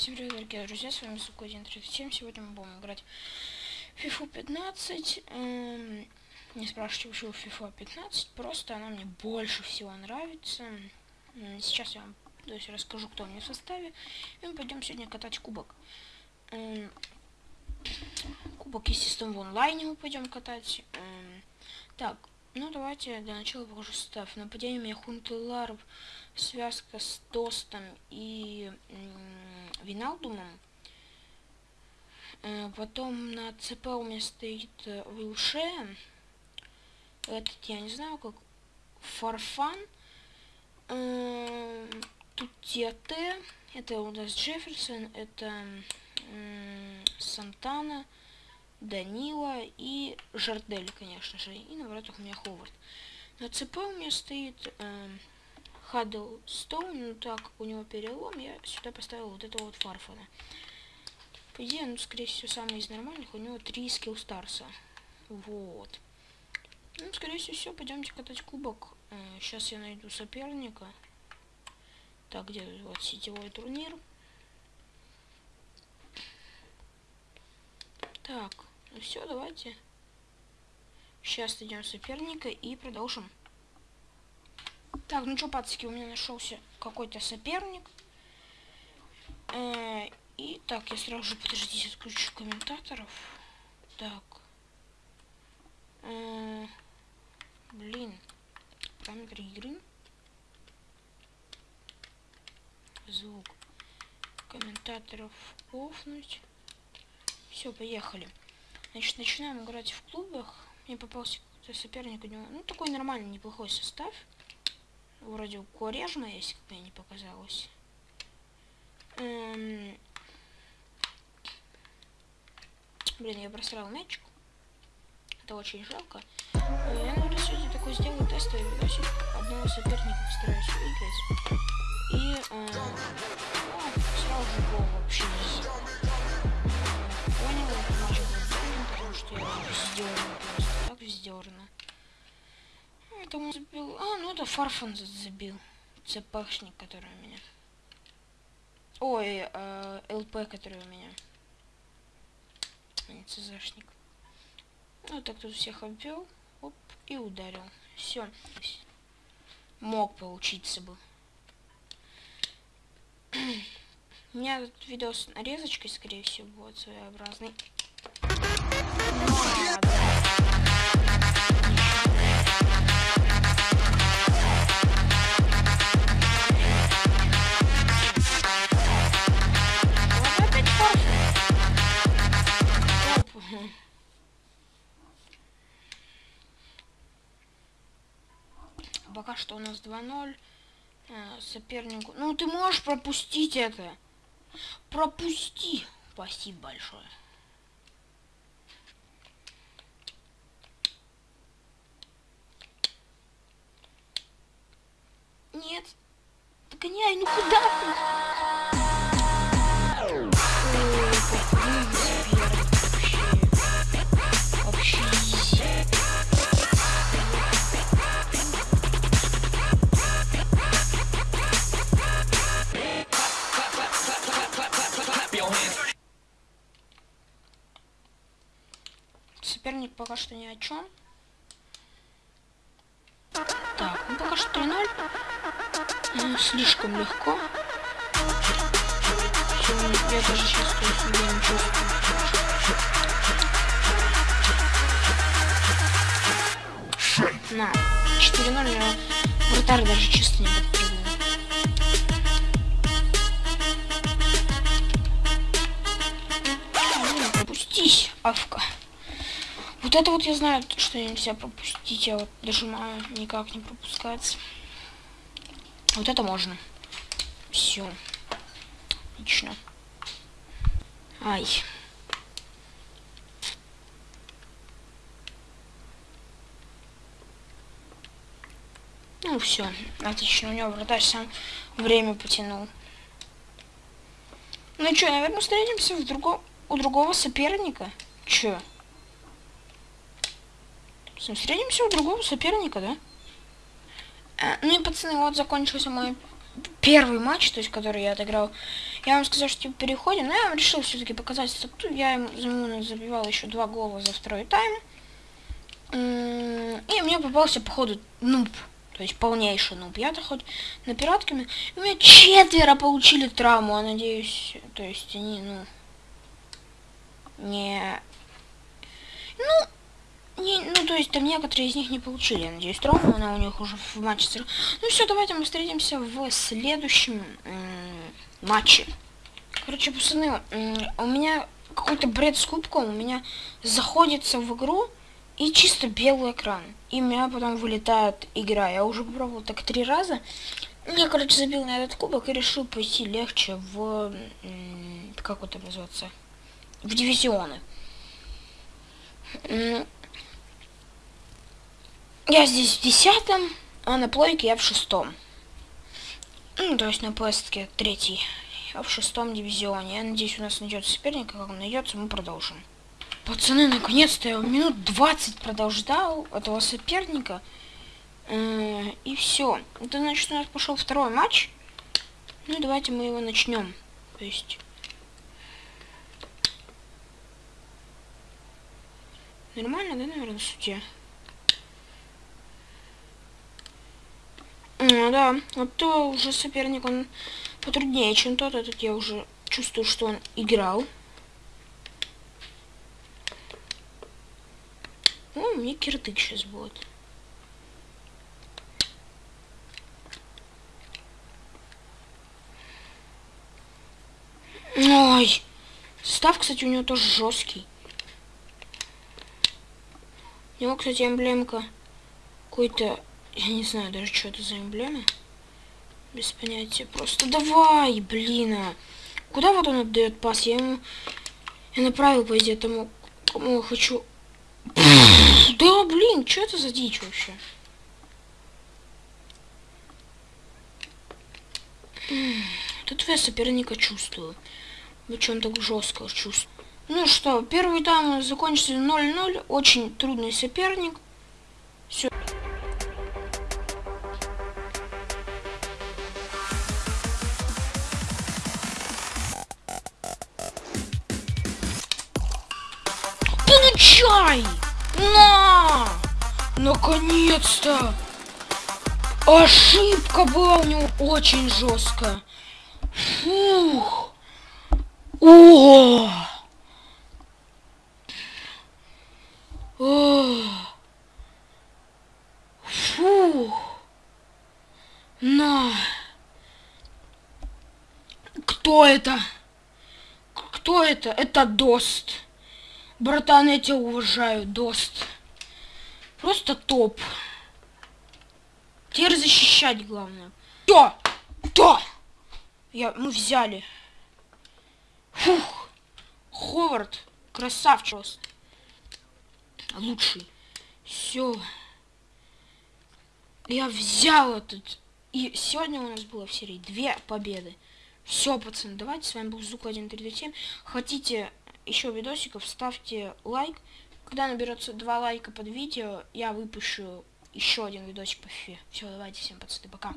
Всем привет, дорогие друзья, с вами Сука 137. Сегодня мы будем играть в FIFA 15. Эм, не спрашивайте, почему FIFA 15, просто она мне больше всего нравится. Сейчас я вам то есть, расскажу, кто у меня в составе. И мы пойдем сегодня катать кубок. Эм, кубок, естественно, в онлайне мы пойдем катать. Эм, так, ну давайте для начала покажу состав. Нападение меня Хунтеларов связка с Тостом и Виналдумом. Э, потом на ЦП у меня стоит э, Вилше. Этот я не знаю, как Фарфан. Э, тут ТТ. Это у нас Джефферсон. Это Сантана. Данила и Жардель, конечно же. И на воротах у меня Ховард. На ЦП у меня стоит Хаддлстоун, ну так у него перелом, я сюда поставил вот этого вот Фарфана. По идее, ну, скорее всего, самый из нормальных, у него три скилл старса. Вот. Ну, скорее всего, все, пойдемте катать кубок. Сейчас э, я найду соперника. Так, где вот сетевой турнир. Так, ну все, давайте. Сейчас найдем соперника и продолжим. Так, ну что, пацки, у меня нашелся какой-то соперник. Э -э и так, я сразу же, подождите, отключу комментаторов. Так. Э -э блин. Параметры игры. Звук. Комментаторов офнуть. Все, поехали. Значит, начинаем играть в клубах. Мне попался какой-то соперник у него. Ну, такой нормальный, неплохой состав. Вроде у Корежма есть, как мне не показалось. Эм... Блин, я просрал мячик. Это очень жалко. Э, я, наверное, сегодня такой сделаю тестовый видосик. Одного соперника постараюсь выиграть. И э, ну, сразу же гол вообще не он забил? А, ну это Фарфан забил. ЦПшник, который у меня. Ой, э, ЛП, который у меня. А не ЦЗшник. Ну так тут всех обвел. Оп, и ударил. Все. Мог получиться бы. У меня этот видос нарезочкой, скорее всего, будет своеобразный. Что у нас 2-0. Э, сопернику... Ну, ты можешь пропустить это. Пропусти. Спасибо большое. Нет. Догоняй, ну куда ты? Соперник пока что ни о чем. Так, ну пока что 3-0. Ну, слишком легко. Я даже чувствую себя не чувствую. На, 4-0 я вратарь даже чисто не подпрыгнул. Пропустись, Авка. Вот это вот я знаю, что нельзя пропустить. Я вот дожимаю, никак не пропускается. Вот это можно. Все. Отлично. Ай. Ну все, отлично. У него вратарь сам время потянул. Ну что, наверное, встретимся в друго... у другого соперника. Че? Встретимся у другого соперника, да? А, ну и, пацаны, вот закончился мой первый матч, то есть, который я отыграл. Я вам сказал, что типа, переходим, но я вам решил все-таки показать стату. Я ему, забивал еще два гола за второй тайм. И мне попался, походу, нуб. То есть полнейший нуб. Я-то хоть на пиратками... У меня четверо получили травму, а надеюсь... То есть они, ну... Не... Ну... Не, ну, то есть там некоторые из них не получили, я надеюсь, травму, она у них уже в матче... Ну все, давайте мы встретимся в следующем матче. Короче, пацаны, у меня какой-то бред с кубком, у меня заходится в игру и чисто белый экран. И у меня потом вылетает игра. Я уже попробовал так три раза. Я, короче, забил на этот кубок и решил пойти легче в... Как это называется? В дивизионы. Я здесь в десятом, а на плойке я в шестом. Ну, то есть на пластике третий. Я в шестом дивизионе. Я надеюсь, у нас найдется соперник, как он найдется, мы продолжим. Пацаны, наконец-то я минут 20 продолжал этого соперника. Э, и все. Это значит, у нас пошел второй матч. Ну давайте мы его начнем. То есть... Нормально, да, наверное, судья? Ну да, вот то уже соперник, он потруднее, чем тот. Этот я уже чувствую, что он играл. О, мне кирдык сейчас будет. Ой. Состав, кстати, у него тоже жесткий. У него, кстати, эмблемка какой-то... Я не знаю даже, что это за эмблема. Без понятия. Просто давай, блин. А. Куда вот он отдает пас? Я ему... Я направил, по идее, тому, кому я хочу да, блин, что это за дичь вообще? Тут я соперника чувствую. Причем так жестко чувствую. Ну что, первый тайм закончился 0-0. Очень трудный соперник. Все. Получай! На! Наконец-то! Ошибка была у него очень жесткая. Фух! О! О! Фух! На! Кто это? Кто это? Это Дост. Братан, я тебя уважаю, Дост. Просто топ. Теперь защищать главное. То! То! Я, мы взяли. Фух. Ховард. Красавчик. Лучший. Все. Я взял этот. И сегодня у нас было в серии две победы. Все, пацаны, давайте. С вами был Зук 1337. Хотите еще видосиков, ставьте лайк. Когда наберется два лайка под видео, я выпущу еще один видосик по фифе. Все, давайте всем, пацаны, пока.